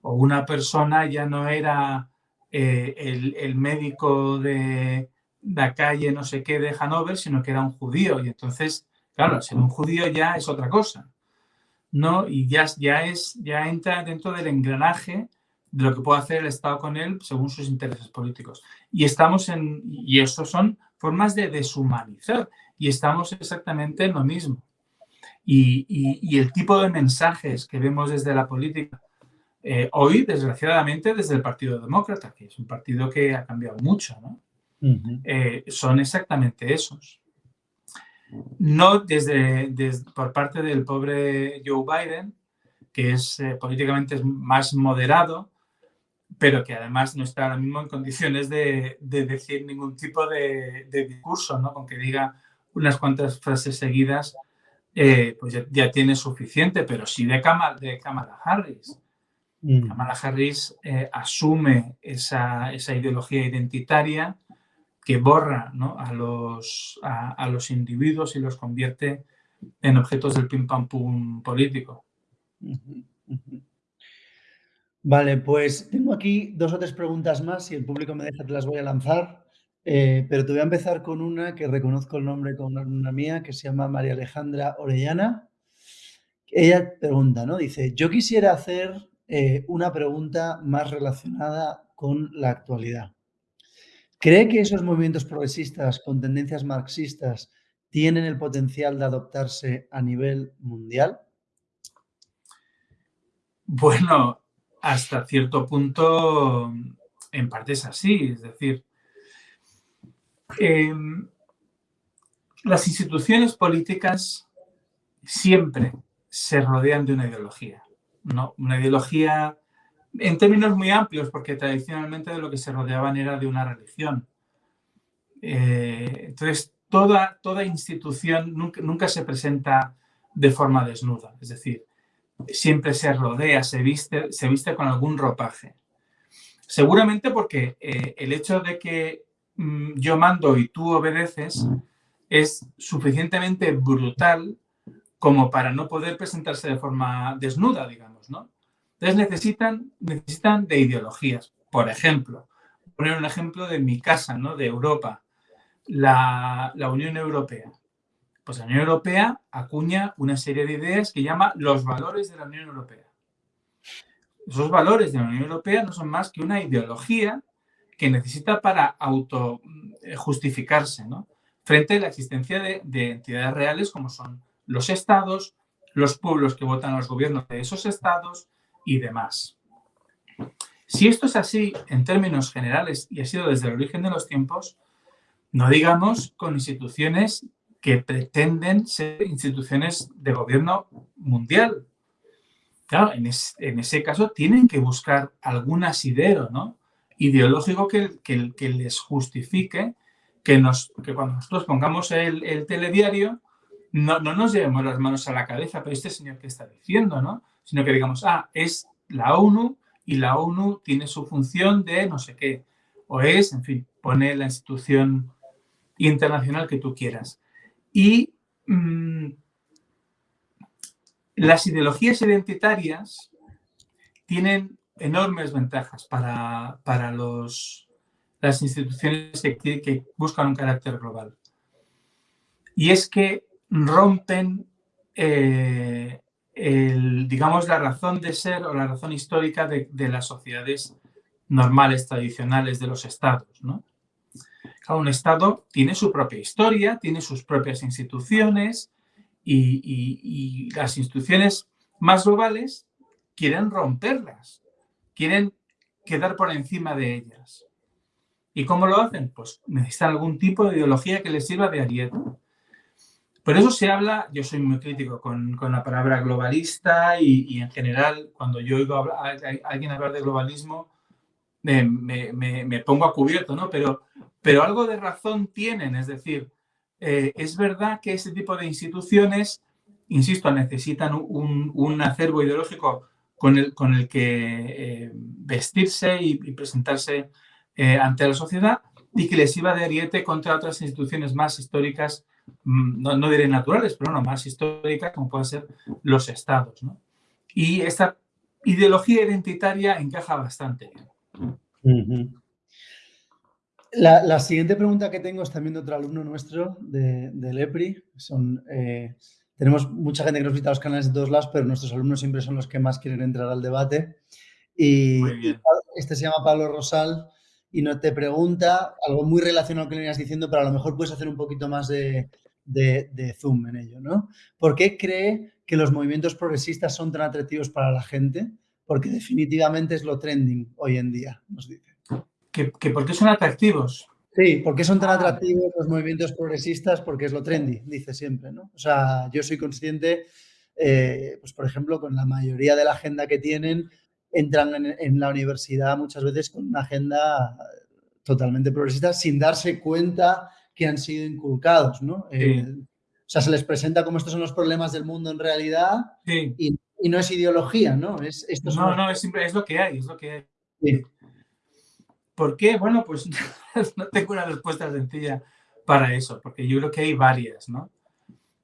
O una persona ya no era eh, el, el, médico de la calle no sé qué de Hanover, sino que era un judío. Y entonces, claro, ser un judío ya es otra cosa. ¿no? Y ya, ya, es, ya entra dentro del engranaje de lo que puede hacer el Estado con él según sus intereses políticos. Y estamos en, y eso son formas de deshumanizar, y estamos exactamente en lo mismo. Y, y, y el tipo de mensajes que vemos desde la política eh, hoy, desgraciadamente, desde el Partido Demócrata, que es un partido que ha cambiado mucho, ¿no? Uh -huh. eh, son exactamente esos no desde, desde, por parte del pobre Joe Biden, que es eh, políticamente más moderado, pero que además no está ahora mismo en condiciones de, de decir ningún tipo de, de, discurso, ¿no? Con que diga unas cuantas frases seguidas, eh, pues ya, ya, tiene suficiente, pero sí de Kamala, de Kamala Harris. Mm. Kamala Harris eh, asume esa, esa ideología identitaria, que borra ¿no? a, los, a, a, los individuos y los convierte en objetos del pim pam pum político. Vale, pues tengo aquí dos o tres preguntas más, si el público me deja te las voy a lanzar. eh, pero te voy a empezar con una que reconozco el nombre con una mía, que se llama María Alejandra Orellana. Ella pregunta, ¿no? Dice, yo quisiera hacer eh, una pregunta más relacionada con la actualidad. ¿Cree que esos movimientos progresistas con tendencias marxistas tienen el potencial de adoptarse a nivel mundial? Bueno, hasta cierto punto, en parte es así. Es decir, Em, las instituciones políticas siempre se rodean de una ideología, ¿no? Una ideología en términos muy amplios, porque tradicionalmente de lo que se rodeaban era de una religión. Eh, entonces, toda, toda institución nunca, nunca, se presenta de forma desnuda, es decir, siempre se rodea, se viste, se viste con algún ropaje. Seguramente porque eh, el hecho de que Mm, yo mando y tú obedeces es suficientemente brutal como para no poder presentarse de forma desnuda, digamos, ¿no? Entonces necesitan, necesitan de ideologías. Por ejemplo, poner un ejemplo de mi casa, ¿no? De Europa, la, la Unión Europea. Pues la Unión Europea acuña una serie de ideas que llama los valores de la Unión Europea. Esos valores de la Unión Europea no son más que una ideología que necesita para auto eh, ¿no? frente a la existencia de, entidades reales como son los estados, los pueblos que votan a los gobiernos de esos estados y demás. Si esto es así en términos generales y ha sido desde el origen de los tiempos, no digamos con instituciones que pretenden ser instituciones de gobierno mundial. Claro, en, ese caso tienen que buscar algún asidero, ¿no? ideológico que, que, les justifique que, nos, que cuando nosotros pongamos el, telediario no, no, nos llevemos las manos a la cabeza, pero este señor que está diciendo, ¿no? Sino que digamos, ah, es la ONU y la ONU tiene su función de no sé qué. O es, en fin, pone la institución internacional que tú quieras. Y mm, las ideologías identitarias tienen enormes ventajas para, para los, las instituciones que, buscan un carácter global. Y es que rompen, eh, el, digamos, la razón de ser o la razón histórica de, las sociedades normales, tradicionales de los estados. ¿no? Cada un estado tiene su propia historia, tiene sus propias instituciones y, y las instituciones más globales quieren romperlas quieren quedar por encima de ellas. ¿Y cómo lo hacen? Pues necesitan algún tipo de ideología que les sirva de ariete. Por eso se habla, yo soy muy crítico con, la palabra globalista y, en general cuando yo oigo a, alguien hablar de globalismo me, pongo a cubierto, ¿no? Pero, pero algo de razón tienen, es decir, eh, es verdad que ese tipo de instituciones, insisto, necesitan un, un acervo ideológico con el, con el que eh, vestirse y, presentarse eh, ante la sociedad y que les iba de ariete contra otras instituciones más históricas, mm, no, no diré naturales, pero no, más históricas como pueden ser los estados. Y esta ideología identitaria encaja bastante. La, la, siguiente pregunta que tengo es también de otro alumno nuestro de, del EPRI. Son eh, tenemos mucha gente que nos visita los canales de todos lados, pero nuestros alumnos siempre son los que más quieren entrar al debate. Y, este se llama Pablo Rosal y no te pregunta algo muy relacionado a lo que le venías diciendo, pero a lo mejor puedes hacer un poquito más de, zoom en ello, ¿no? ¿Por qué cree que los movimientos progresistas son tan atractivos para la gente? Porque definitivamente es lo trending hoy en día, nos dice. ¿Que, que por qué son atractivos? Sí, ¿por qué son tan ah. atractivos los movimientos progresistas? Porque es lo trendy, dice siempre, ¿no? O sea, yo soy consciente, eh, pues por ejemplo, con la mayoría de la agenda que tienen, entran en, la universidad muchas veces con una agenda totalmente progresista sin darse cuenta que han sido inculcados, ¿no? Eh, o sea, se les presenta como estos son los problemas del mundo en realidad y, no es ideología, ¿no? Es, no, no, es, es, lo que hay, es lo que hay. Sí. ¿Por qué? Bueno, pues no tengo una respuesta sencilla para eso, porque yo creo que hay varias, ¿no?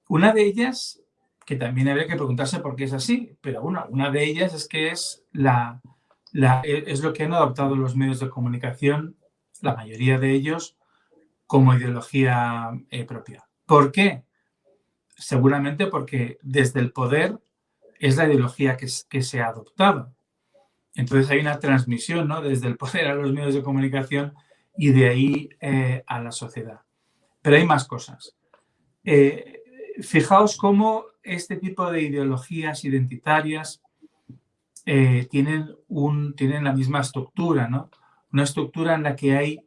Una de ellas, que también habría que preguntarse por qué es así, pero bueno, una de ellas es que es, la, la, es lo que han adoptado los medios de comunicación, la mayoría de ellos, como ideología eh, propia. ¿Por qué? Seguramente porque desde el poder es la ideología que, se ha adoptado. Entonces hay una transmisión ¿no? desde el poder a los medios de comunicación y de ahí eh, a la sociedad. Pero hay más cosas. Eh, fijaos cómo este tipo de ideologías identitarias eh, tienen, un, tienen la misma estructura, ¿no? Una estructura en la que hay,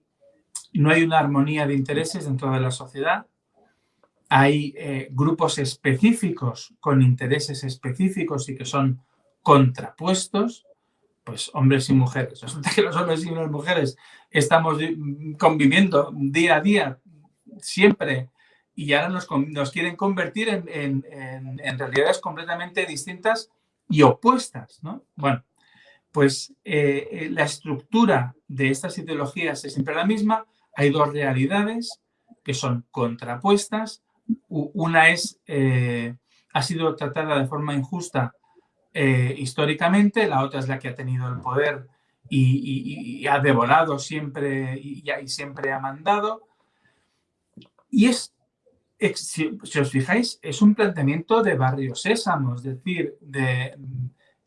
no hay una armonía de intereses dentro de la sociedad, hay grupos específicos con intereses específicos y que son contrapuestos, pues hombres y mujeres. Resulta que los hombres y las mujeres estamos conviviendo día a día, siempre, y ahora nos, quieren convertir en, realidades completamente distintas y opuestas, ¿no? Bueno, pues eh, eh, la estructura de estas ideologías es siempre la misma. Hay dos realidades que son contrapuestas. Una es, eh, ha sido tratada de forma injusta eh, históricamente, la otra es la que ha tenido el poder y, ha devorado siempre y, siempre ha mandado. Y es, si, os fijáis, es un planteamiento de barrio sésamo, es decir, de,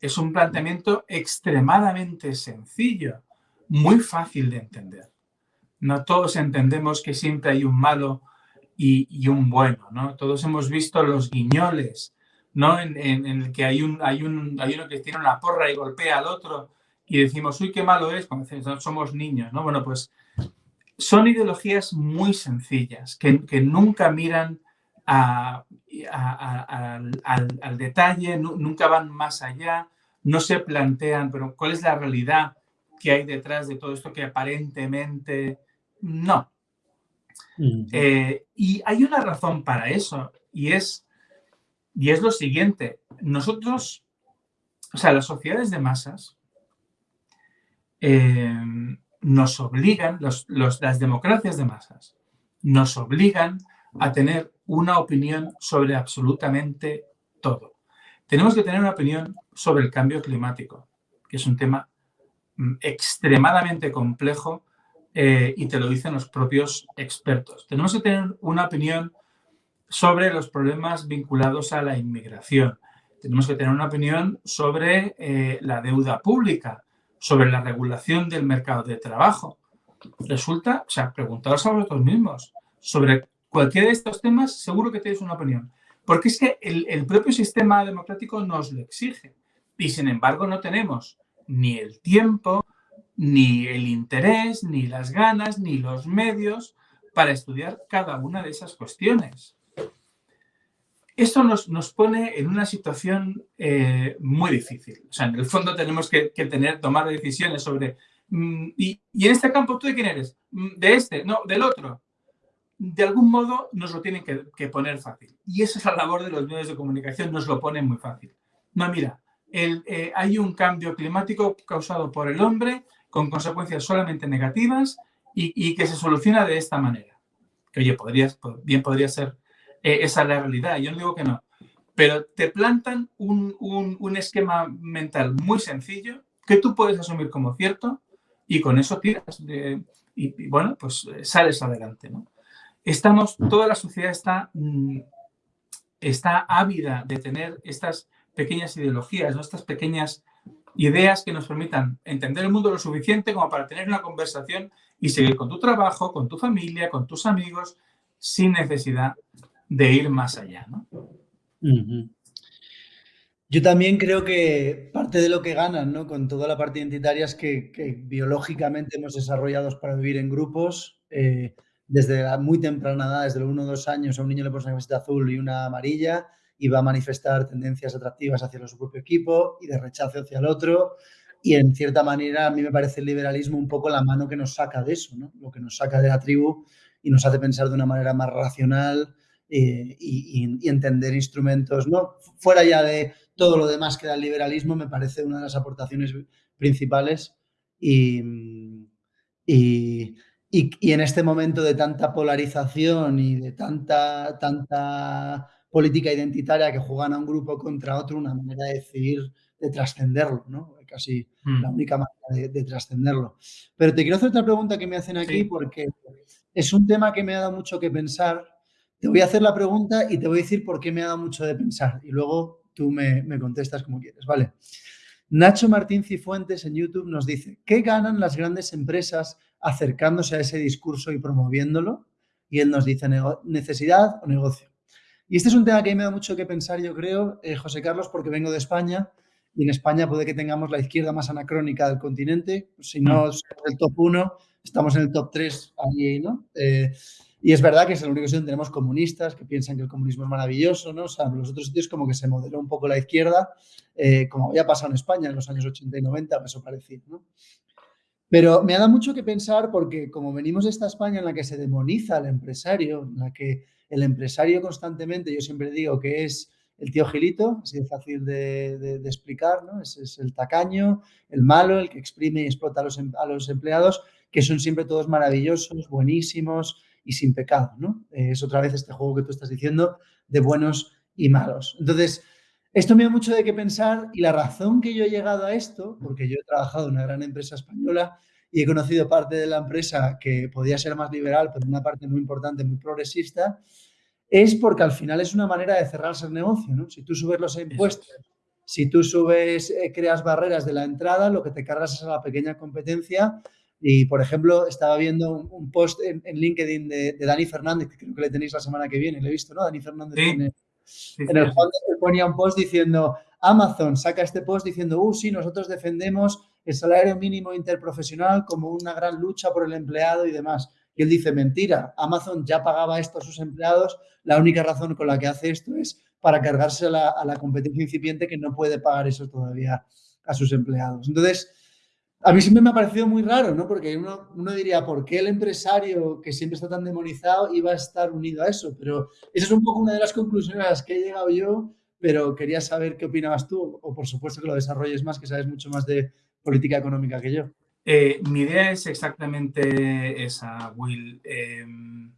es un planteamiento extremadamente sencillo, muy fácil de entender. No todos entendemos que siempre hay un malo y, un bueno, ¿no? Todos hemos visto los guiñoles, ¿no? En, el que hay, un, hay, un, hay uno que tiene una porra y golpea al otro y decimos, uy, qué malo es, cuando somos niños, ¿no? Bueno, pues son ideologías muy sencillas, que, que nunca miran al, al, detalle, nunca van más allá, no se plantean, pero ¿cuál es la realidad que hay detrás de todo esto que aparentemente no? Eh, y hay una razón para eso, y es y es lo siguiente, nosotros, o sea, las sociedades de masas eh, nos obligan, las democracias de masas, nos obligan a tener una opinión sobre absolutamente todo. Tenemos que tener una opinión sobre el cambio climático, que es un tema mm, extremadamente complejo eh, y te lo dicen los propios expertos. Tenemos que tener una opinión sobre los problemas vinculados a la inmigración. Tenemos que tener una opinión sobre eh, la deuda pública, sobre la regulación del mercado de trabajo. Resulta, o sea, preguntaros a vosotros mismos sobre cualquiera de estos temas, seguro que tenéis una opinión. Porque es que el, el propio sistema democrático nos lo exige. Y sin embargo no tenemos ni el tiempo, ni el interés, ni las ganas, ni los medios para estudiar cada una de esas cuestiones. Esto nos, nos pone en una situación eh, muy difícil. O sea, en el fondo tenemos que, tener, tomar decisiones sobre... Mm, y, en este campo, ¿tú de quién eres? Mm, de este, no, del otro. De algún modo nos lo tienen que, poner fácil. Y esa es la labor de los medios de comunicación, nos lo ponen muy fácil. No, mira, el, eh, hay un cambio climático causado por el hombre con consecuencias solamente negativas y, que se soluciona de esta manera. Que oye, podrías, bien podría ser eh, esa es la realidad, yo no digo que no. Pero te plantan un, esquema mental muy sencillo que tú puedes asumir como cierto y con eso tiras. y, bueno, pues eh, sales adelante. ¿no? Estamos, toda la sociedad está, mm, está ávida de tener estas pequeñas ideologías, ¿no? estas pequeñas ideas que nos permitan entender el mundo lo suficiente como para tener una conversación y seguir con tu trabajo, con tu familia, con tus amigos, sin necesidad de ir más allá. Yo también creo que parte de lo que ganan ¿no? con toda la parte identitaria es que, biológicamente hemos desarrollado para vivir en grupos. Eh, desde la muy temprana edad, desde los 1 o 2 años, a un niño le pones una camiseta azul y una amarilla y va a manifestar tendencias atractivas hacia su propio equipo y de rechazo hacia el otro. Y en cierta manera, a mí me parece el liberalismo un poco la mano que nos saca de eso, ¿no? lo que nos saca de la tribu y nos hace pensar de una manera más racional eh, y, entender instrumentos, ¿no? Fuera ya de todo lo demás que da el liberalismo, me parece una de las aportaciones principales y, y, en este momento de tanta polarización y de tanta, tanta política identitaria que juegan a un grupo contra otro, una manera de decidir, de trascenderlo, ¿no? casi mm. la única manera de, trascenderlo. Pero te quiero hacer otra pregunta que me hacen aquí porque es un tema que me ha dado mucho que pensar. Te voy a hacer la pregunta y te voy a decir por qué me ha dado mucho de pensar y luego tú me, me contestas como quieres, ¿vale? Nacho Martín Cifuentes en YouTube nos dice, ¿qué ganan las grandes empresas acercándose a ese discurso y promoviéndolo? Y él nos dice, necesidad o negocio. Y este es un tema que a mí me da mucho que pensar, yo creo, eh, José Carlos, porque vengo de España y en España puede que tengamos la izquierda más anacrónica del continente. Si no mm. somos el top 1, estamos en el top 3 ahí, ¿no? Eh, y es verdad que es el único sitio donde tenemos comunistas que piensan que el comunismo es maravilloso, ¿no? O sea, en los otros sitios como que se modeló un poco la izquierda, eh, como había pasado en España en los años 80 y 90, eso parecido, ¿no? Pero me ha dado mucho que pensar porque como venimos de esta España en la que se demoniza al empresario, en la que el empresario constantemente, yo siempre digo que es el tío Gilito, así de fácil de, explicar, ¿no? Es, el tacaño, el malo, el que exprime y explota a los, em, a los empleados, que son siempre todos maravillosos, buenísimos y sin pecado, ¿no? es otra vez este juego que tú estás diciendo de buenos y malos. Entonces, esto me da mucho de qué pensar y la razón que yo he llegado a esto, porque yo he trabajado en una gran empresa española y he conocido parte de la empresa que podía ser más liberal, pero una parte muy importante, muy progresista, es porque al final es una manera de cerrarse el negocio. ¿no? Si tú subes los impuestos, si tú subes, eh, creas barreras de la entrada, lo que te cargas es a la pequeña competencia. Y, por ejemplo, estaba viendo un, post en, LinkedIn de, Dani Fernández, que creo que le tenéis la semana que viene, le he visto, ¿no? Dani Fernández tiene, en el cual ponía un post diciendo, Amazon saca este post diciendo, uh, sí, nosotros defendemos el salario mínimo interprofesional como una gran lucha por el empleado y demás. Y él dice, mentira, Amazon ya pagaba esto a sus empleados, la única razón con la que hace esto es para cargarse a la, competencia incipiente que no puede pagar eso todavía a sus empleados. Entonces, a mí siempre me ha parecido muy raro, ¿no? Porque uno, uno, diría, ¿por qué el empresario que siempre está tan demonizado iba a estar unido a eso? Pero esa es un poco una de las conclusiones a las que he llegado yo, pero quería saber qué opinabas tú, o por supuesto que lo desarrolles más, que sabes mucho más de, política económica que yo. Eh, mi idea es exactamente esa, Will. Em,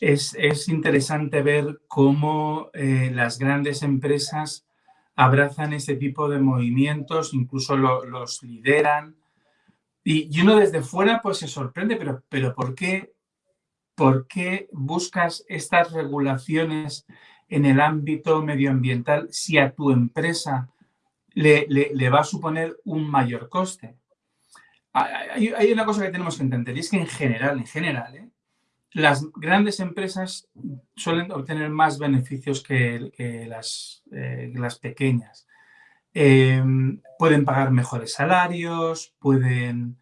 es, interesante ver cómo eh, las grandes empresas abrazan este tipo de movimientos, incluso los lideran. Y, uno desde fuera pues se sorprende, pero, pero ¿por, qué, ¿por qué buscas estas regulaciones en el ámbito medioambiental si a tu empresa le, va a suponer un mayor coste. Hay, una cosa que tenemos que entender y es que en general, en general, ¿eh? las grandes empresas suelen obtener más beneficios que, las, eh, las, pequeñas. Em, pueden pagar mejores salarios, pueden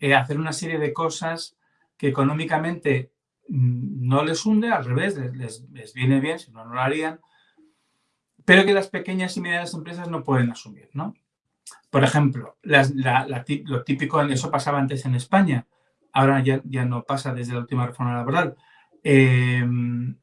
eh, hacer una serie de cosas que económicamente mm, no les hunde, al revés, les, les viene bien, si no, no lo harían, pero que las pequeñas y medianas empresas no pueden asumir, ¿no? Por ejemplo, lo típico, eso pasaba antes en España, ahora ya, ya no pasa desde la última reforma laboral. Em,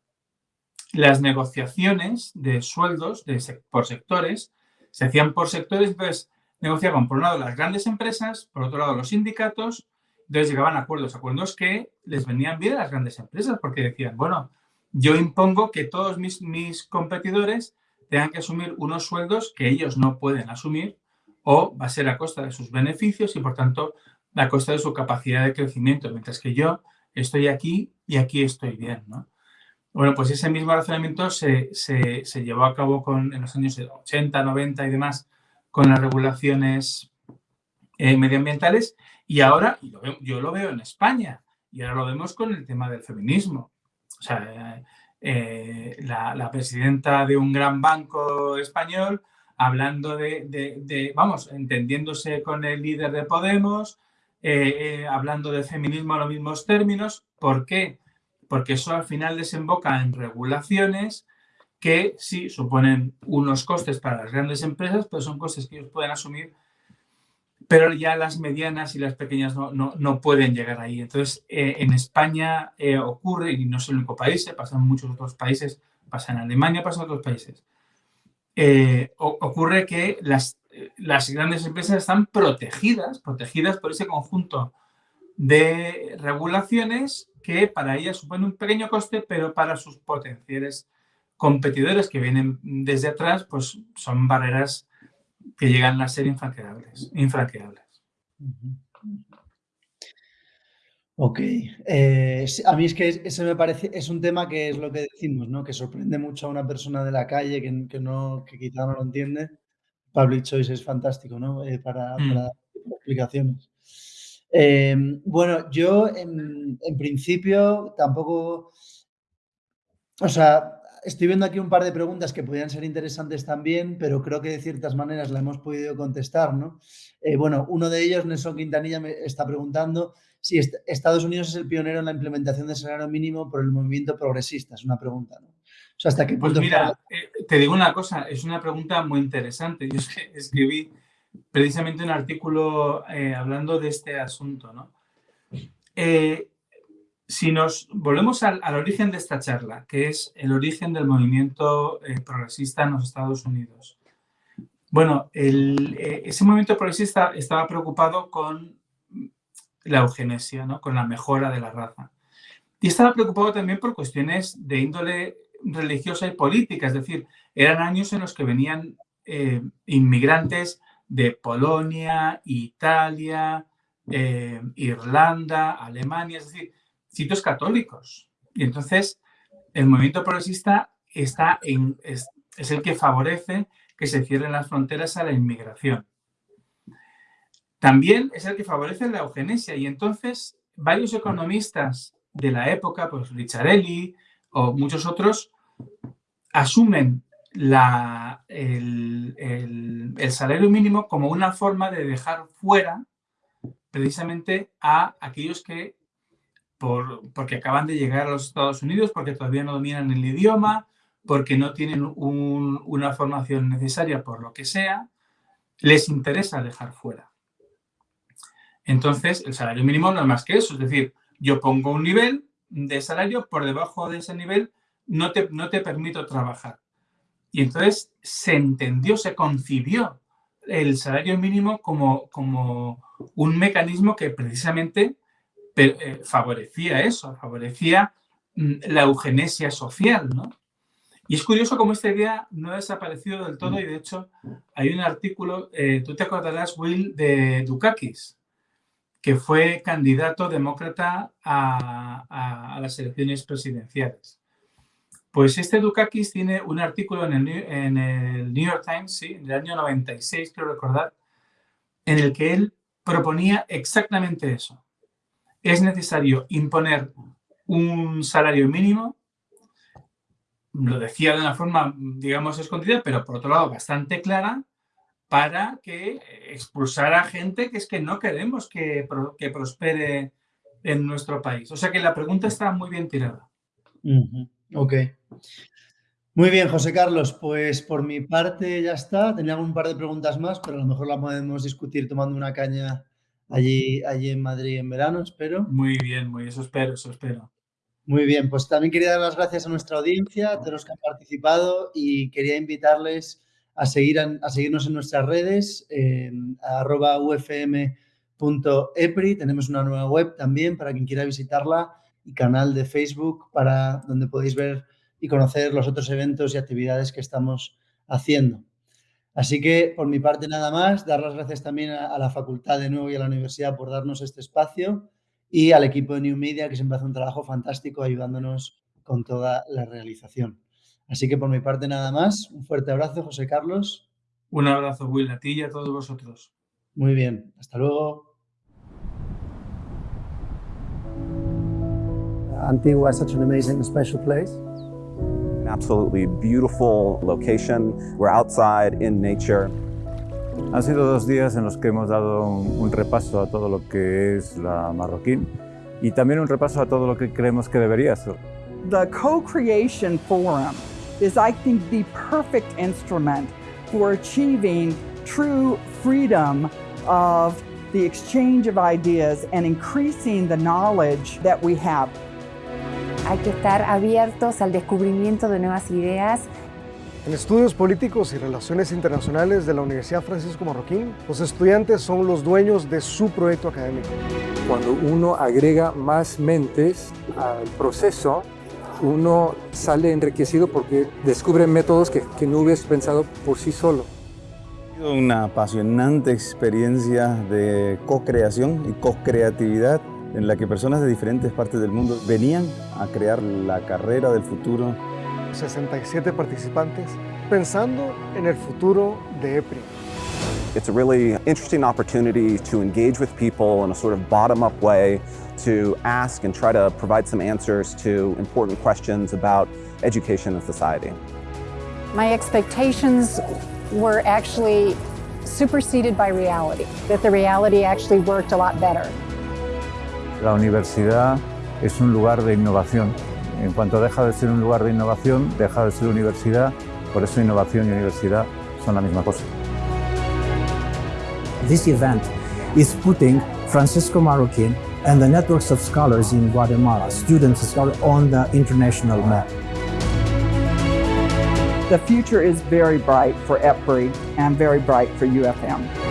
las negociaciones de sueldos por sectores se hacían por sectores, entonces negociaban por un lado las grandes empresas, por otro lado los sindicatos, entonces llegaban a acuerdos, acuerdos que les venían bien a las grandes empresas porque decían, bueno, yo impongo que todos mis, mis competidores tengan que asumir unos sueldos que ellos no pueden asumir o va a ser a costa de sus beneficios y, por tanto, a costa de su capacidad de crecimiento, mientras que yo estoy aquí y aquí estoy bien. Bueno, pues ese mismo razonamiento se, llevó a cabo con, en los años 80, 90 y demás con las regulaciones eh, medioambientales y ahora yo lo veo en España y ahora lo vemos con el tema del feminismo. O sea, la, presidenta de un gran banco español hablando de, vamos, entendiéndose con el líder de Podemos, eh, eh, hablando de feminismo en los mismos términos. ¿Por qué? Porque eso al final desemboca en regulaciones que sí suponen unos costes para las grandes empresas, pero son costes que ellos pueden asumir pero ya las medianas y las pequeñas no, pueden llegar ahí. Entonces, eh, en España eh, ocurre, y no es el único país, eh, pasa en muchos otros países, pasa en Alemania, pasa en otros países, ocurre que las, las grandes empresas están protegidas, protegidas por ese conjunto de regulaciones que para ellas suponen un pequeño coste, pero para sus potenciales competidores que vienen desde atrás, pues son barreras que llegan a ser infranqueables. infranqueables. Ok, eh, a mí es que eso me parece, es un tema que es lo que decimos, ¿no? Que sorprende mucho a una persona de la calle que, que no, que quizá no lo entiende. Public Choice es fantástico, ¿no? Eh, para, mm. para, explicaciones. Eh, bueno, yo en, en, principio tampoco, o sea, estoy viendo aquí un par de preguntas que podrían ser interesantes también, pero creo que de ciertas maneras la hemos podido contestar, ¿no? Eh, bueno, uno de ellos, Nelson Quintanilla, me está preguntando si Estados Unidos es el pionero en la implementación del salario mínimo por el movimiento progresista. Es una pregunta, ¿no? O sea, ¿hasta qué pues punto... Pues mira, eh, te digo una cosa, es una pregunta muy interesante. Yo escribí precisamente un artículo eh, hablando de este asunto, ¿no? Si nos volvemos al, origen de esta charla, que es el origen del movimiento eh, progresista en los Estados Unidos. Bueno, eh, ese movimiento progresista estaba preocupado con la eugenesia, ¿no? con la mejora de la raza. Y estaba preocupado también por cuestiones de índole religiosa y política, es decir, eran años en los que venían eh, inmigrantes de Polonia, Italia, Irlanda, Alemania, es decir, sitios católicos. Y entonces el movimiento progresista está es, el que favorece que se cierren las fronteras a la inmigración. También es el que favorece la eugenesia y entonces varios economistas de la época, pues Ricciarelli o muchos otros, asumen la, el, el, salario mínimo como una forma de dejar fuera precisamente a aquellos que porque acaban de llegar a los Estados Unidos, porque todavía no dominan el idioma, porque no tienen una formación necesaria por lo que sea, les interesa dejar fuera. Entonces, el salario mínimo no es más que eso, es decir, yo pongo un nivel de salario, por debajo de ese nivel no te, no te permito trabajar. Y entonces se entendió, se concibió el salario mínimo como, como un mecanismo que precisamente eh, favorecía eso, favorecía mm, la eugenesia social, ¿no? Y es curioso cómo esta idea no ha desaparecido del todo y de hecho hay un artículo, eh, tú te acordarás, Will, de Dukakis, que fue candidato demócrata a, las elecciones presidenciales. Pues este Dukakis tiene un artículo en el, New York Times, sí, en el año 96, quiero recordar, en el que él proponía exactamente eso es necesario imponer un salario mínimo, lo decía de una forma, digamos, escondida, pero por otro lado bastante clara, para que expulsar a gente que es que no queremos que, que prospere en nuestro país. O sea que la pregunta está muy bien tirada. Ok. Muy bien, José Carlos, pues por mi parte ya está. Tenía un par de preguntas más, pero a lo mejor la podemos discutir tomando una caña allí, allí en Madrid en verano, espero. Muy bien, muy eso espero, eso espero. Muy bien, pues también quería dar las gracias a nuestra audiencia, a todos los que han participado y quería invitarles a, seguir a, seguirnos en nuestras redes, en arroba ufm.epri. Tenemos una nueva web también para quien quiera visitarla y canal de Facebook para donde podéis ver y conocer los otros eventos y actividades que estamos haciendo. Así que, por mi parte, nada más, dar las gracias también a, la facultad de nuevo y a la universidad por darnos este espacio y al equipo de New Media, que siempre hace un trabajo fantástico ayudándonos con toda la realización. Así que, por mi parte, nada más. Un fuerte abrazo, José Carlos. Un abrazo, Will, a ti y a todos vosotros. Muy bien. Hasta luego. Antigua is such an amazing, special place. Absolutely beautiful location. We're outside in nature. Han sido dos días en los que hemos dado un, un, repaso a todo lo que es la Marroquín y también un repaso a todo lo que creemos que debería ser. The Co-Creation Forum is, I think, the perfect instrument for achieving true freedom of the exchange of ideas and increasing the knowledge that we have. Hay que estar abiertos al descubrimiento de nuevas ideas. En estudios políticos y relaciones internacionales de la Universidad Francisco Marroquín, los estudiantes son los dueños de su proyecto académico. Cuando uno agrega más mentes al proceso, uno sale enriquecido porque descubre métodos que, que no hubieras pensado por sí solo. Una apasionante experiencia de co-creación y co-creatividad en la que personas de diferentes partes del mundo venían a crear la carrera del futuro. 67 participantes pensando en el futuro de EPRI. It's a really interesting opportunity to engage with people in a sort of bottom-up way to ask and try to provide some answers to important questions about education and society. My expectations were actually superseded by reality, that the reality actually worked a lot better. La universidad es un lugar de innovación. En cuanto deja de ser un lugar de innovación, deja de ser universidad, por eso innovación y universidad son la misma cosa. This event is putting Francisco Marroquin and the networks of scholars in Guatemala, students and scholars, on the international map. The future is very bright for EPRI and very bright for UFM.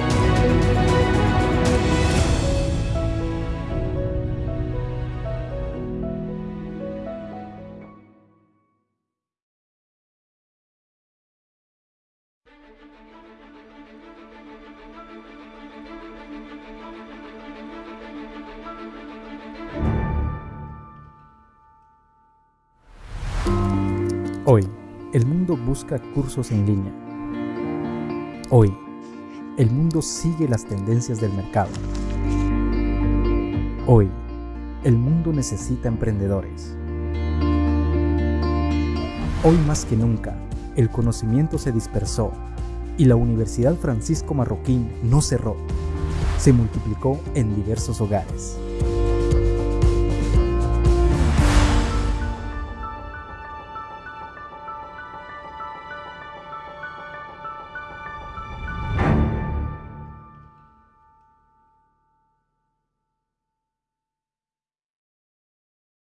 Busca cursos en línea. Hoy, el mundo sigue las tendencias del mercado. Hoy, el mundo necesita emprendedores. Hoy más que nunca, el conocimiento se dispersó y la Universidad Francisco Marroquín no cerró, se multiplicó en diversos hogares.